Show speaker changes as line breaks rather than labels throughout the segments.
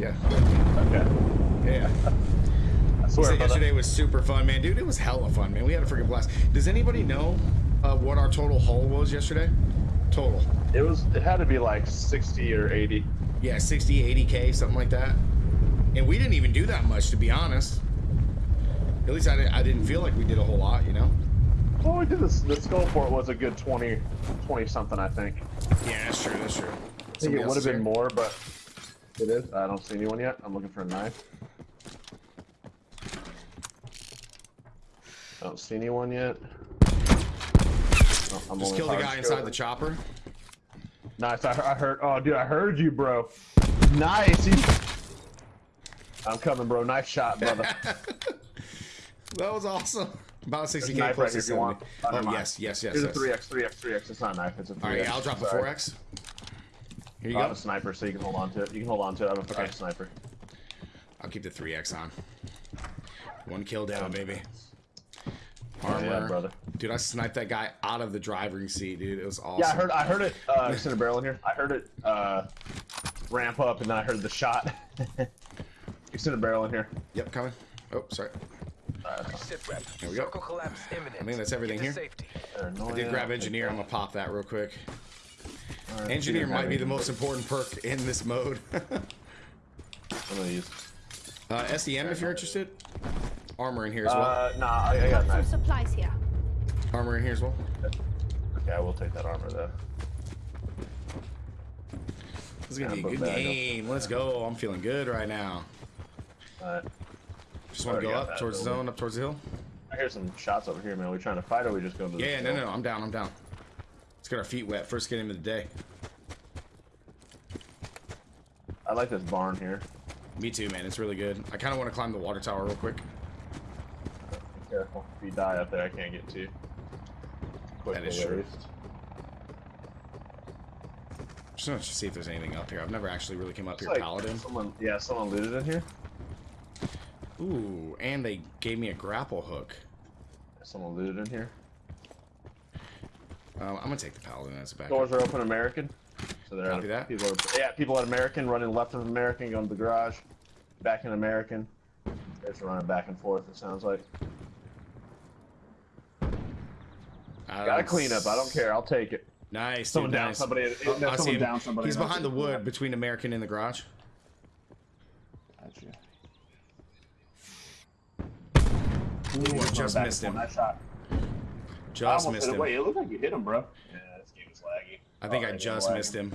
Yeah.
Okay.
Yeah.
I swear,
yesterday was super fun, man. Dude, it was hella fun, man. We had a freaking blast. Does anybody know uh, what our total haul was yesterday? Total.
It was. It had to be like 60 or 80.
Yeah, 60, 80K, something like that. And we didn't even do that much, to be honest. At least I, di- I didn't feel like we did a whole lot, you know?
Well, we did this. The skull port was a good 20, 20 something, I think.
Yeah, that's true, that's true.
I think it would have been more, but it is. I don't see anyone yet. I'm looking for a knife. I don't see anyone yet. Oh, I'm
Just
only
kill the guy inside
scoping.
the chopper.
Nice. I, I heard. Oh, dude, I heard you, bro. Nice. He- I'm coming, bro. Nice shot, brother.
That was awesome. About 60k
knife
plus
right here if you want. Oh, never mind.
yes, yes, yes.
Here's
yes.
a 3x, 3x, 3x. It's not a knife. It's a 3x.
All right, I'll drop the
Sorry.
4x. Here you
I
go.
have a sniper, so you can hold on to it. You can hold on to it. I have a, I have a sniper.
I'll keep the 3x on. One kill down, baby. Armor.
yeah, brother.
Dude, I sniped that guy out of the driving seat, dude. It was awesome.
Yeah, I heard. I heard it. Uh, center barrel in here. I heard it uh, ramp up, and then I heard the shot. Extended barrel in here.
Yep, coming. Oh, sorry.
Sit rep.
There we go.
Collapse imminent.
I think that's everything here.
Safety.
I did grab engineer. I'm gonna pop that real quick.
Alright,
Engineer might be the most important perk in this mode.
I'm gonna use.
uh, SEM if you're interested. Armor in here as well.
Uh, nah, I, I got
Got some supplies here.
Armor in here as well.
Okay, I will take that armor though.
This is gonna be a good
but bag 'em.
game. Let's go. I'm feeling good right now.
Alright.
Just want to go up
that
towards the zone, up towards the hill.
I hear some shots over here, man. Are we trying to fight or are we just going to the
Yeah, no, no, no. I'm down. I'm down. Let's get our feet wet. First game of the day.
I like this barn here.
Me too, man. It's really good. I kind of want to climb the water tower real quick.
Be careful. If you die up there, I can't get to you.
That is true. Just want to see if there's anything up here. I've never actually really came up
Looks
here,
like
Paladin.
Someone, yeah, someone looted in here.
Ooh, and they gave me a grapple hook.
Someone looted in here.
Um, I'm gonna take the Paladin as a backup.
Doors are open, American. So they're
Copy that.
People are, yeah, people at American running left of American, going to the garage, back in American. They're just running back and forth. It sounds like.
I
Gotta clean up. I don't care. I'll take it.
Nice.
Someone
dude,
down
nice.
somebody.
Oh,
no,
I
someone down somebody.
He's behind the wood between American and the garage.
Gotcha.
Ooh, I just missed him.
Nice shot. I
Just
almost
missed him.
Wait, it looked like you hit him, bro. Yeah, this game is laggy.
I think
Oh,
I
that
just
laggy.
missed him.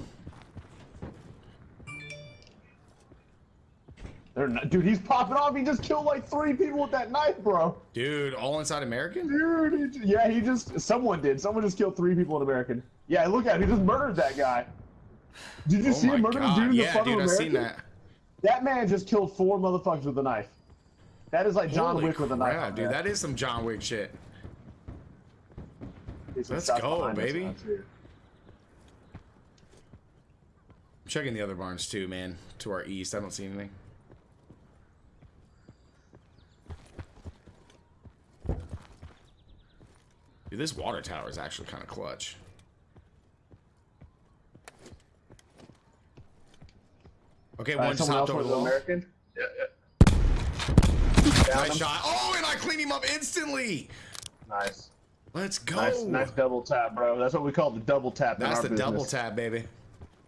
They're not, dude, he's popping off. He just killed like three people with that knife, bro.
Dude, all inside American?
Dude, he yeah, he just someone did. Someone just killed three people in American. Yeah, look at him. He just murdered that guy. Did you
Oh
see him murder the dude in the
Yeah,
front
dude,
of
I've seen that.
That man just killed four motherfuckers with a knife. That is like John
Holy
Wick with a knife.
crap,
on
dude.
there.
That is some John Wick shit.
There's some
let's go, baby. I'm checking the other barns too, man. To our east. I don't see anything. Dude, this water tower is actually kind of clutch. Okay,
All right,
one just
someone
hopped over
with
the wall.
American. Yeah, yeah.
Nice
him.
shot. Oh, and I clean him up instantly.
Nice.
Let's go.
Nice, nice double tap, bro. That's what we call the double tap. in
That's the
business.
double tap, baby.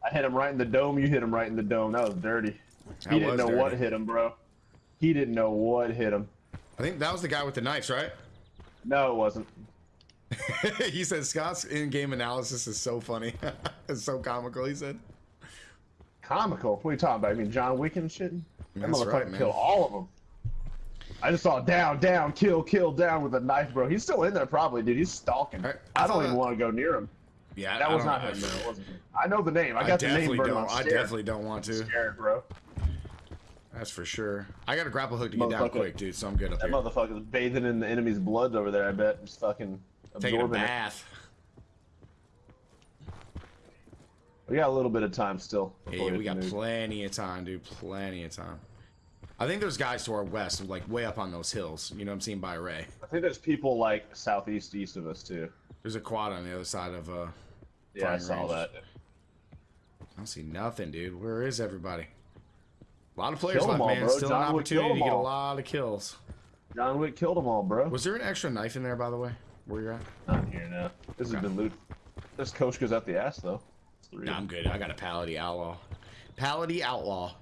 I hit him right in the dome. You hit him right in the dome. That was dirty.
That
he didn't know what hit him, bro. He didn't know what hit him.
I think that was the guy with the knives, right?
No, it wasn't.
he said Scott's in-game analysis is so funny. it's so comical. He said.
Comical. What are you talking about? I mean, John Wick and shit. That motherfucker
right, man.
killed all of them. I just saw down, down, kill, kill, down with a knife, bro. He's still in there, probably, dude. He's stalking.
I- I
don't even
that-
want to go near him.
Yeah,
That
I
was
know.
him, man. It wasn't him. I know the name. I
I
got the name
don't.
on
I definitely don't want to.
Scared, bro.
That's for sure. I got a grapple hook to get down quick, dude. So I'm good up
That
here.
motherfucker's bathing in the enemy's blood over there. I bet just fucking
Taking a
absorbing it.
bath.
We got a little bit of time still. Before
we got
move.
plenty of time, dude. Plenty of time. I think there's guys to our west, like way up on those hills. You know what I'm seeing by Ray.
I think there's people like southeast, east of us too.
There's a quad on the other side of. uh
Yeah, I saw
range.
that.
I don't see nothing, dude. Where is everybody? A lot of players left,
all,
man.
bro.
Still an
John Wick
opportunity to get a lot of kills.
John Wick killed them all, bro.
Was there an extra knife in there, by the way? Where you're at?
Not here now. This has been loot. This coach goes out the ass though.
Nah, I'm good. I got a Palady Outlaw. Palady Outlaw.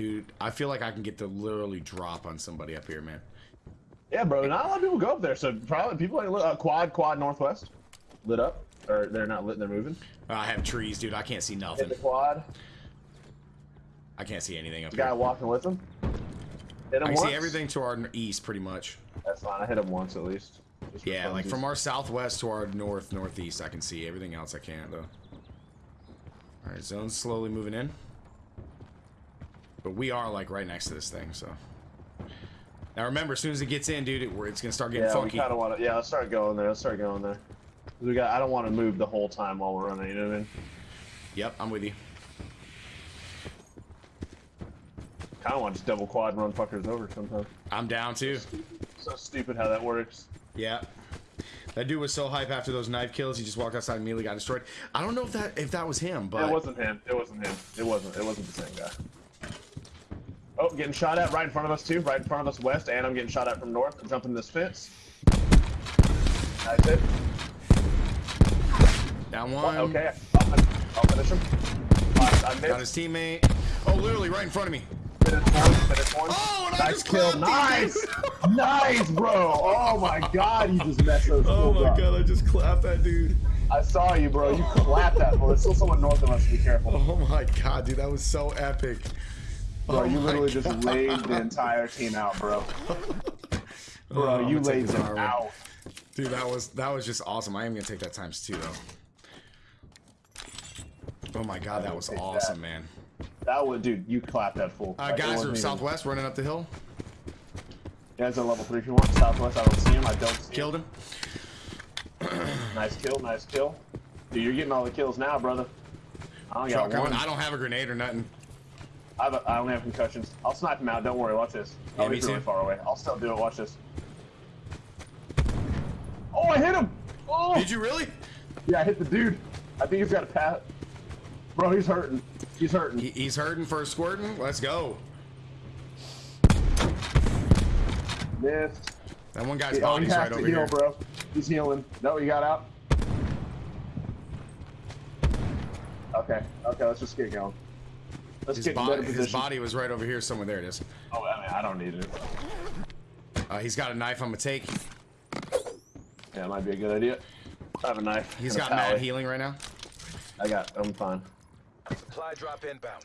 Dude, I feel like I can get to literally drop on somebody up here, man.
Yeah, bro. Not a lot of people go up there, so probably people like uh, quad, quad northwest, lit up, or they're not lit. They're moving.
I have trees, dude. I can't see
Hit
nothing.
the quad.
I can't see anything up
The guy walking with him. Hit him
I see everything to our east, pretty much.
That's fine. I hit him once at least.
Yeah, like from our southwest to our north, northeast, I can see. Everything else I can't, though. Alright, zone's slowly moving in. But we are, like, right next to this thing, so. Now remember, as soon as it gets in, dude, it, it's gonna start getting
Yeah,
funky.
we kind of want to. Yeah, let's start going there. Let's start going there. We got. I don't want to move the whole time while we're running. You know what I mean?
Yep, I'm with you.
Kind of want to just double quad and run fuckers over sometimes.
I'm down, too.
So stupid how that works.
Yeah. That dude was so hype after those knife kills. He just walked outside and immediately got destroyed. I don't know if that if that was him, but
it wasn't him. It wasn't him. It wasn't. It wasn't the same guy. Oh, getting shot at right in front of us too. Right in front of us west, and I'm getting shot at from north. I'm jumping this fence. That's it.
down one.
Okay, I'll, I'll finish him. I, I
Got his teammate. Oh, literally right in front of me.
Finish one. Finish one.
Oh, and I
nice
just
kill. Nice. nice, bro. Oh my god, you just messed those
Oh my
up.
god, I just clapped that dude.
I saw you, bro. You clapped that. Well, there's still someone north of us. Be careful.
Oh my god, dude, that was so epic.
Bro,
Oh
you literally just laid the entire team out, bro. Bro,
Oh,
you laid them out.
Dude, that was that was just awesome. I am gonna take that times two though. Oh my god, that was
take that.
awesome, man.
That was, dude. You clapped that fool.
Uh,
Like,
guys
wasn't
are
even-
southwest running up the hill.
Guys are level three. If you want southwest, I don't see him. I don't see
Killed him.
him. Nice kill. Nice kill. Dude, you're getting all the kills now, brother. I only
Truck
got one.
I don't have a grenade or nothing.
I, have a, I only have concussions. I'll snipe him out. Don't worry. Watch this.
Yeah,
Oh,
me
he's really
too.
far away. I'll still do it. Watch this. Oh, I hit him. Oh,
Did you really?
yeah, I hit the dude. I think he's got a pat. Bro, he's hurting. He's hurting.
He, he's hurting for a squirting. Let's go.
Missed.
That one guy's
Oh, he
body's right
to
over
heal,
here.
bro. He's healing. No, he got out. Okay, okay, let's just get going. Let's
His,
get
bo-
better
his body was right over here somewhere. There it is.
Oh, I mean, I don't need it.
Uh, he's got a knife. I'm gonna take.
Yeah, might be a good idea. I have a knife.
He's got mad
pallet.
healing right now.
I got. I'm fine.
Supply drop inbound.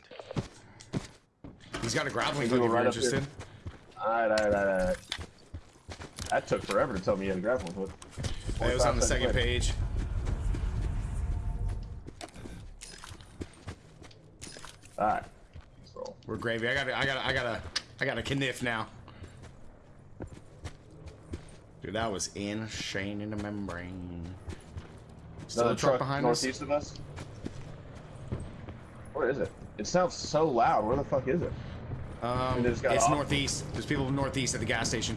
He's got a grappling hook
you
if
go
you're
right up here?
interested.
All right, all right, all right, all right. That took forever to tell me you had a grappling hook.
It was on the
45
second
seconds later.
page.
All right. Roll.
We're gravy. I got. I got. I got a. I got a kniff now. Dude, that was insane in the membrane. Still
Another
a truck, behind us.
northeast of us. Where is it? It sounds so loud. Where the fuck is it?
Um,
They
it's
off?
northeast. There's people northeast at the gas station.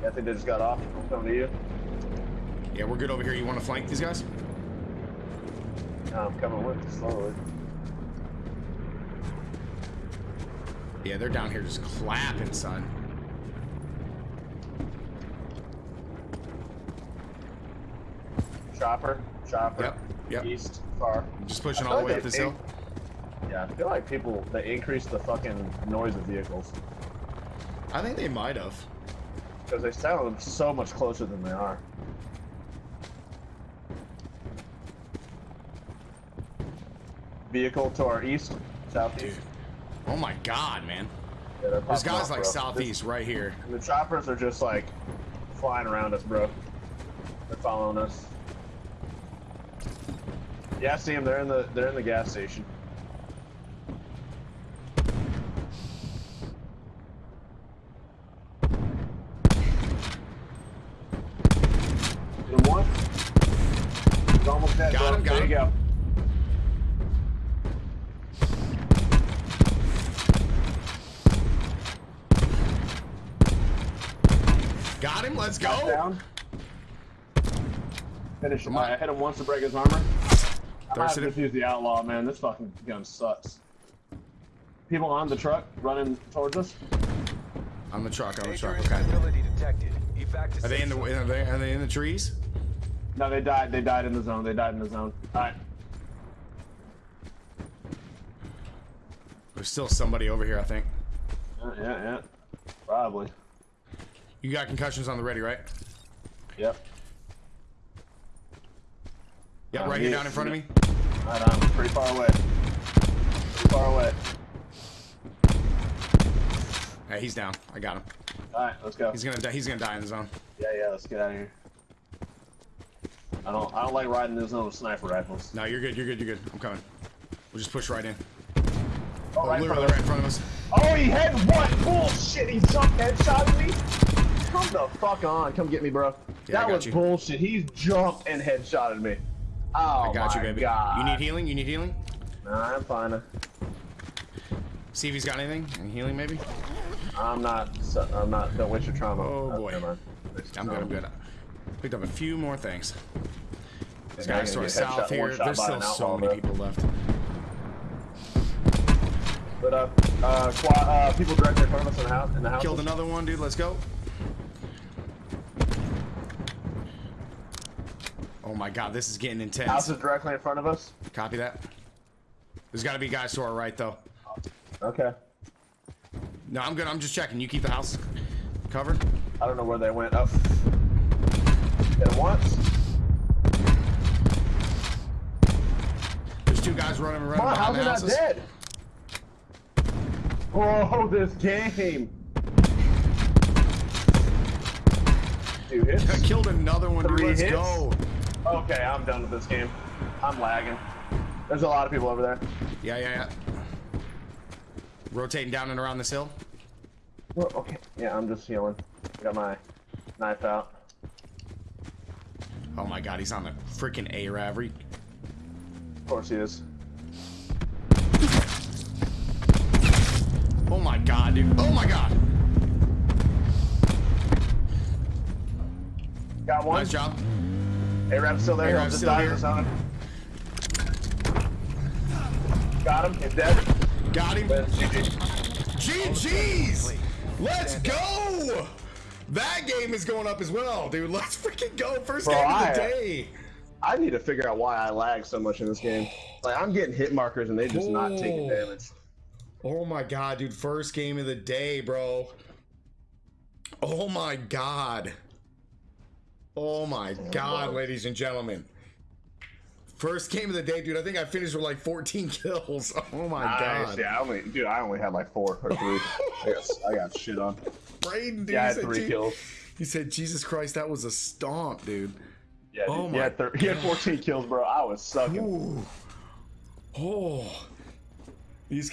Yeah, I think they just got off. I'm coming to you.
Yeah, we're good over here. You want to flank these guys?
No, I'm coming with slowly.
Yeah, they're down here just clapping, son.
Chopper, chopper.
Yep, yep.
East, far.
Just pushing all the
feel
way up this hill.
Yeah, I feel like people they increase the fucking noise of vehicles
I think they might have.
because they sound so much closer than they are. Vehicle to our east, southeast.
Oh my god, man.
Yeah, popping
guys
off,
like
bro.
southeast right here.
This- the choppers are just like flying around us, bro. They're following us. Yeah, I see them. They're in the they're in the gas station. Hit him one. He's almost dead,
Got
bro.
him, got
there you
him.
go.
Got him. Let's
Got
go.
Down. Finish him.
Come.
I hit him once to break his armor. I might have to just use the outlaw, man. This fucking gun sucks. people on the truck running towards us.
On the truck, on the truck. Okay.
instability detected. Evac to
Are they in the are they, are they in the trees?
No, they died. They died in the zone. They died in the zone. All right.
There's still somebody over here, I think.
Yeah, yeah, yeah. Probably.
You got concussions on the ready, right?
Yep.
Yep,
Uh,
right here down in front of me.
Right, I'm pretty far away. Pretty far away.
Hey, he's down. I got him.
All right, let's go.
He's gonna die. He's gonna die in the zone.
Yeah, yeah. Let's get out of here. I don't. I don't like riding this zone with sniper rifles.
No, you're good. You're good. You're good. I'm coming. We'll just push right in.
Oh, right in front
literally
of
right in front of us.
Oh, he had one Bullshit! He jumped headshot me. Come the fuck on! Come get me, bro.
Yeah,
that was
you.
bullshit. He jumped and headshotted me. Oh
I got
my
you, baby.
god.
You need healing? You need healing?
Nah, I'm fine.
See if he's got anything. Any healing, maybe?
I'm not. I'm not. Don't waste your trauma.
Oh, boy.
never mind. Waste
I'm good. I'm good. Picked up a few more things.
Yeah,
guys to our south here. There's still so many people left.
But uh, uh, uh, people directly in front of us in the house. In the house.
Killed another one, dude. Let's go. Oh my god, this is getting intense.
House is directly in front of us.
Copy that. There's got to be guys to our right, though.
Okay.
No, I'm good. I'm just checking. You keep the house covered.
I don't know where they went. Up. Hit him once.
There's two guys running around
Come on, how's he not dead? Oh, this game. Dude,
I killed another one, dude. Let's
hits?
go.
Okay, I'm done with this game. I'm lagging. There's a lot of people over there.
Yeah, yeah, yeah. Rotating down and around this hill.
Well, okay. Yeah, I'm just healing. I got my knife out.
Oh my god, he's on the freaking Arab. Re-
Of course he is.
Oh my god, dude. Oh my god.
Got one.
Nice job.
Arab's still there.
Arab's
just
still here.
Got him. He's dead.
Got him. GG's. Let's go. That game is going up as well, dude. Let's freaking go. First
Bro,
game of the
I-
day.
I need to figure out why I lag so much in this game. Like I'm getting hit markers and they're just not taking
Oh.
damage.
Oh my god, dude. First game of the day, bro. Oh my god. Oh my god, ladies and gentlemen. First game of the day, dude. I think I finished with like 14 kills. Oh my
Nice.
god.
Yeah, I only, dude, I only had like four or three. I, got, I got shit on.
Braden, dude.
Yeah, I had
said,
three
"Je-
kills.
He said, Jesus Christ, that was a stomp, dude.
Yeah,
Oh
dude, he, had thir- he had 14 kills, bro. I was sucking.
Ooh. Oh. These